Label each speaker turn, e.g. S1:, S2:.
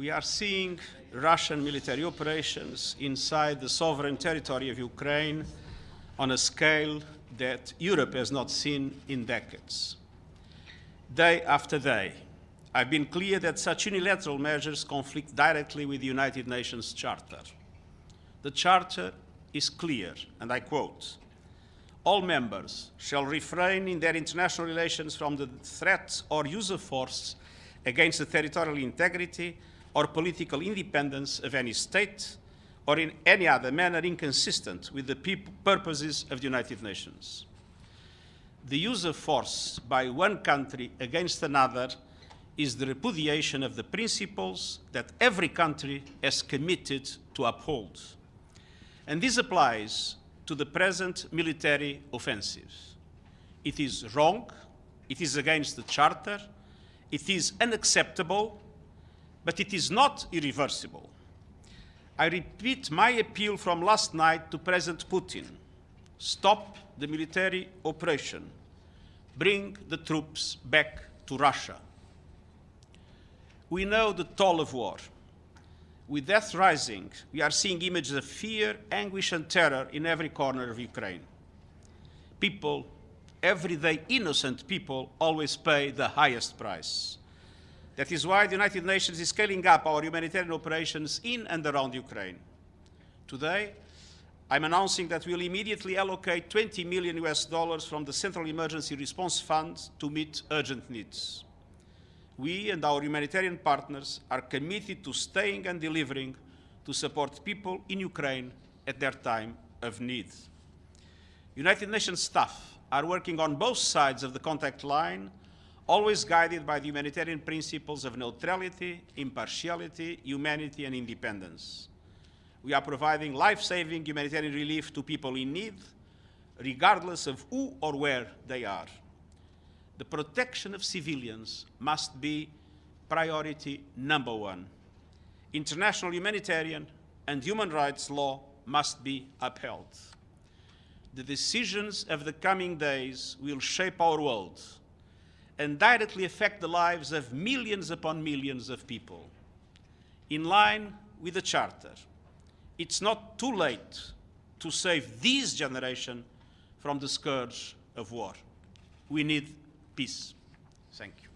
S1: we are seeing Russian military operations inside the sovereign territory of Ukraine on a scale that Europe has not seen in decades. Day after day, I've been clear that such unilateral measures conflict directly with the United Nations Charter. The Charter is clear, and I quote, all members shall refrain in their international relations from the threat or use of force against the territorial integrity or political independence of any state or in any other manner inconsistent with the purposes of the United Nations. The use of force by one country against another is the repudiation of the principles that every country has committed to uphold. And this applies to the present military offensives. It is wrong, it is against the Charter, it is unacceptable, but it is not irreversible. I repeat my appeal from last night to President Putin. Stop the military operation. Bring the troops back to Russia. We know the toll of war. With death rising, we are seeing images of fear, anguish, and terror in every corner of Ukraine. People, everyday innocent people, always pay the highest price. That is why the United Nations is scaling up our humanitarian operations in and around Ukraine. Today, I'm announcing that we'll immediately allocate 20 million US dollars from the Central Emergency Response Fund to meet urgent needs we and our humanitarian partners are committed to staying and delivering to support people in Ukraine at their time of need. United Nations staff are working on both sides of the contact line, always guided by the humanitarian principles of neutrality, impartiality, humanity, and independence. We are providing life-saving humanitarian relief to people in need, regardless of who or where they are the protection of civilians must be priority number one. International humanitarian and human rights law must be upheld. The decisions of the coming days will shape our world and directly affect the lives of millions upon millions of people. In line with the Charter, it's not too late to save this generation from the scourge of war. We need peace. Thank you.